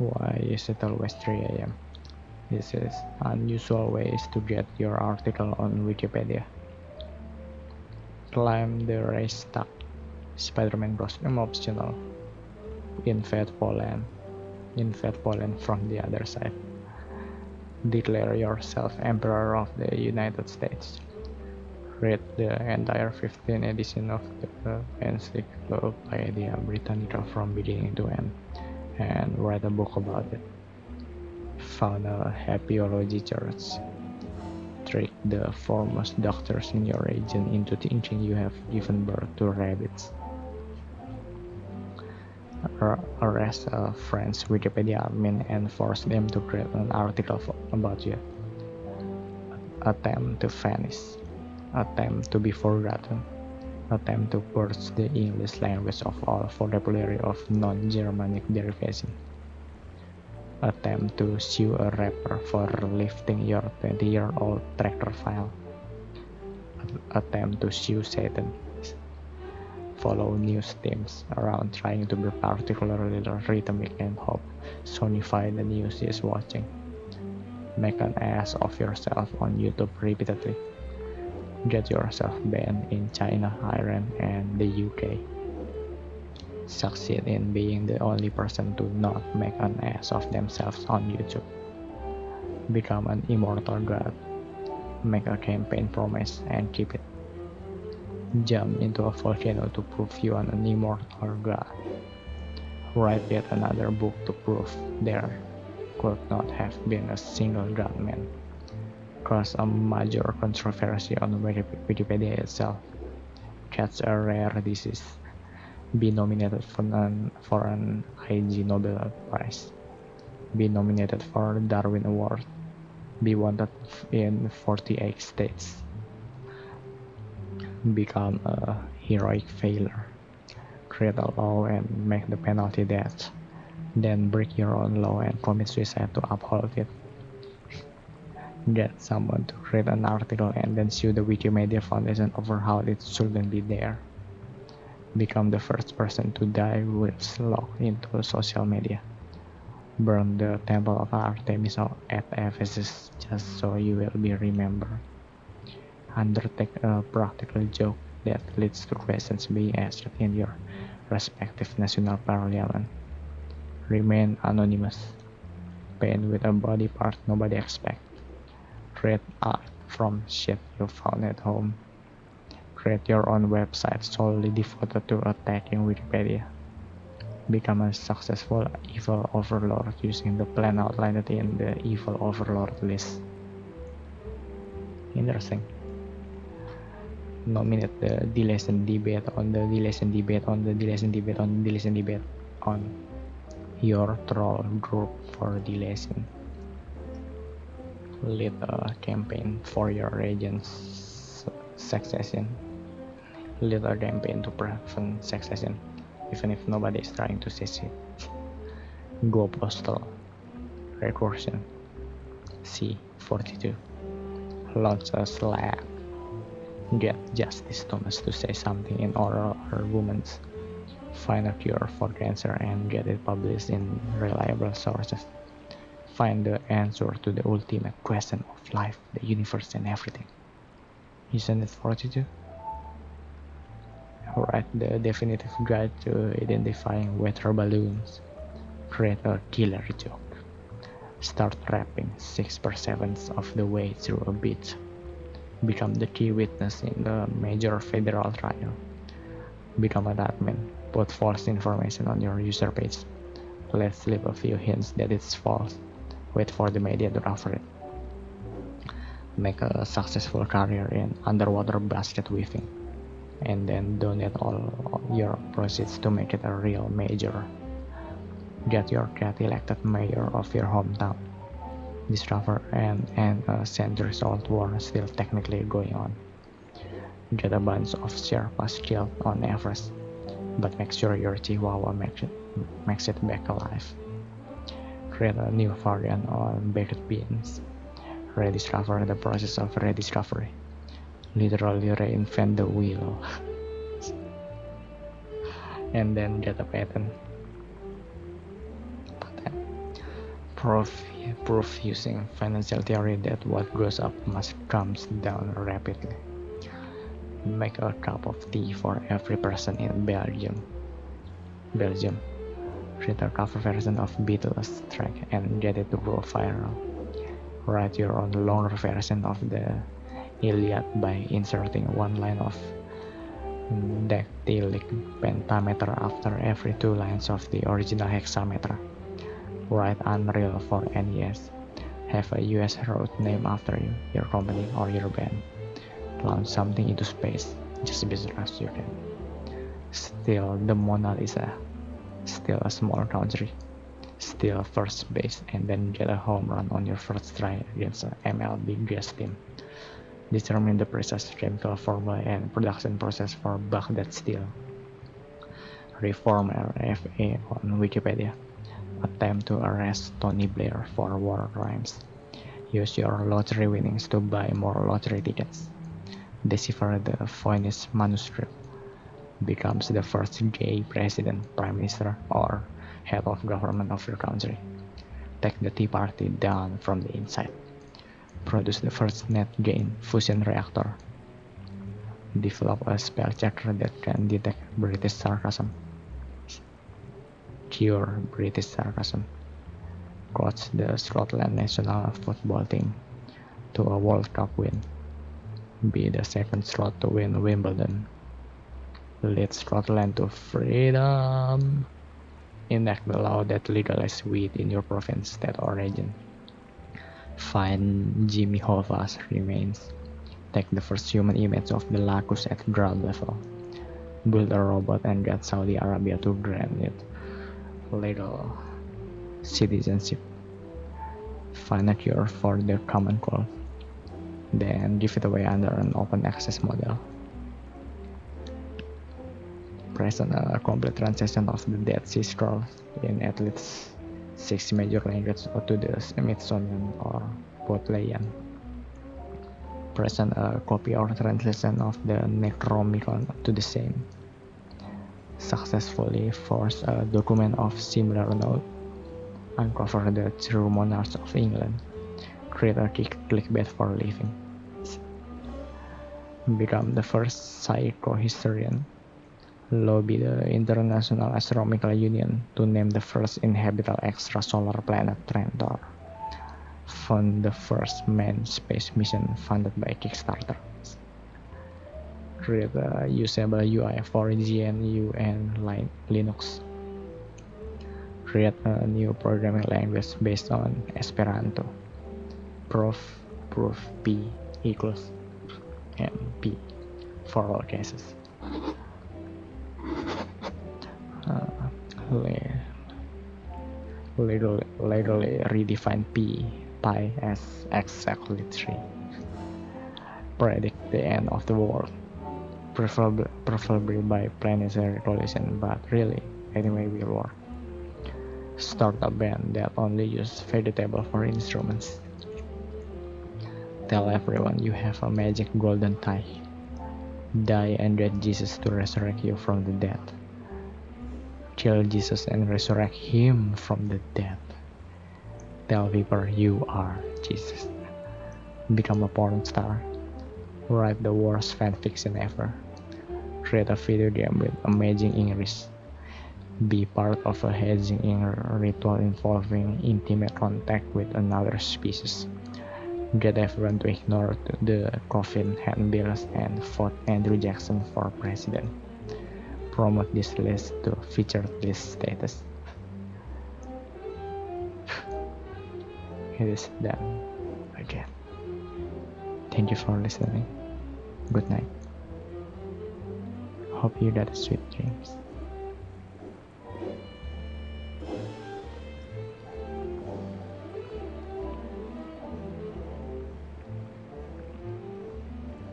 Why is it always 3 am? This is unusual ways to get your article on Wikipedia. Climb the Reichstag. Spider-Man costume optional. Invade Poland. Invade Poland from the other side. Declare yourself Emperor of the United States. Read the entire 15th edition of the Encyclopedia Britannica from beginning to end and write a book about it. Found a happyology church. Trick the foremost doctors in your region into thinking you have given birth to rabbits. Arrest a French Wikipedia admin and force them to create an article about you. Attempt to vanish. Attempt to be forgotten attempt to purge the English language of all vocabulary of non-Germanic derivation. Attempt to sue a rapper for lifting your 20-year-old tractor file. Attempt to sue Satan. Follow news teams around trying to be particularly rhythmic and hope sonify the news is watching. Make an ass of yourself on YouTube repeatedly get yourself banned in China, Iran, and the UK. Succeed in being the only person to not make an ass of themselves on YouTube. Become an immortal god. Make a campaign promise and keep it. Jump into a volcano to prove you are an immortal god. Write yet another book to prove there could not have been a single god man cause a major controversy on Wikipedia itself. Catch a rare disease. Be nominated for an, for an IG Nobel Prize. Be nominated for Darwin Award. Be wanted in 48 states. Become a heroic failure. Create a law and make the penalty death. Then break your own law and commit suicide to uphold it get someone to create an article and then sue the Wikimedia Foundation over how it shouldn't be there. Become the first person to die with locked into social media. Burn the temple of Artemis at Ephesus just so you will be remembered. Undertake a practical joke that leads to questions being asked in your respective national parliament. Remain anonymous. Paint with a body part nobody expects create art from shit you found at home. Create your own website solely devoted to attacking Wikipedia. Become a successful evil overlord using the plan outlined in the evil overlord list. Interesting. Nominate the Deletion debate on the Deletion debate on the Deletion debate on the Deletion debate on your troll group for Deletion lead a campaign for your region's succession. Lead a campaign to prevent succession even if nobody is trying to succeed go postal recursion. C42 launch a Slack. Get Justice Thomas to say something in oral arguments find a cure for cancer and get it published in reliable sources find the answer to the ultimate question of life, the universe, and everything. Isn't it 42? Alright, the definitive guide to identifying weather balloons. Create a killer joke. Start rapping 6 per 7 of the way through a beat. Become the key witness in the major federal trial. Become an admin. Put false information on your user page. Let's leave a few hints that it's false wait for the media to cover it. Make a successful career in underwater basket weaving, and then donate all your proceeds to make it a real major. Get your cat elected mayor of your hometown. Discover and end a uh, centuries old war still technically going on. Get a bunch of Sherpas killed on Everest, but make sure your Chihuahua makes it, makes it back alive create a new variant on baked beans, rediscover the process of rediscovery, literally reinvent the wheel, and then get a patent. patent. Proof, proof using financial theory that what goes up must comes down rapidly. Make a cup of tea for every person in Belgium. Belgium. A cover version of Beatles track and get it to go viral. Write your own longer version of the Iliad by inserting one line of dactylic pentameter after every two lines of the original hexameter. Write Unreal for NES. Have a US road named after you, your company, or your band. Launch something into space, just fast as you can. Still the Mona Lisa. Still a small country. Still first base, and then get a home run on your first try against an MLB gas team determine the precise chemical formula and production process for Baghdad Steel. Reform RFA on Wikipedia. Attempt to arrest Tony Blair for war crimes. Use your lottery winnings to buy more lottery tickets. Decipher the Voynich manuscript. Becomes the first gay president, prime minister, or head of government of your country. Take the Tea Party down from the inside produce the first net-gain fusion reactor. Develop a spell checker that can detect British sarcasm. Cure British sarcasm. Coach the Scotland national football team to a World Cup win. Be the second slot to win Wimbledon. Lead Scotland to freedom. Enact the law that legalizes weed in your province, state, or region find Jimmy Hoffa's remains. Take the first human image of the Lacus at ground level. Build a robot and get Saudi Arabia to grant it legal citizenship. Find a cure for the common cold. Then give it away under an open access model. Present a complete translation of the Dead Sea Scrolls in at least six major languages to the Smithsonian or Bodleian. Present a uh, copy or translation of the Necronomicon to the same. Successfully force a document of similar note. Uncover the true monarchs of England. Create a clickbait for living. Become the first psychohistorian lobby the International Astronomical Union to name the first inhabitable extrasolar planet Trantor. Fund the first manned space mission funded by Kickstarter. Create a usable UI for GNU and Linux. Create a new programming language based on Esperanto. Proof, proof P equals and for all cases. Literally, redefine p pi as exactly 3 predict the end of the world. Preferably, preferably by planetary collision but really anyway will work start a band that only use vegetable for instruments. Tell everyone you have a magic golden tie. Die and get jesus to resurrect you from the dead kill Jesus and resurrect him from the dead. Tell people you are Jesus. Become a porn star. Write the worst fanfiction ever. Create a video game with amazing English. Be part of a hedging ritual involving intimate contact with another species. Get everyone to ignore the coffin handbills and vote Andrew Jackson for president promote this list to featured list status. it is done again. Thank you for listening. Good night. Hope you got sweet dreams.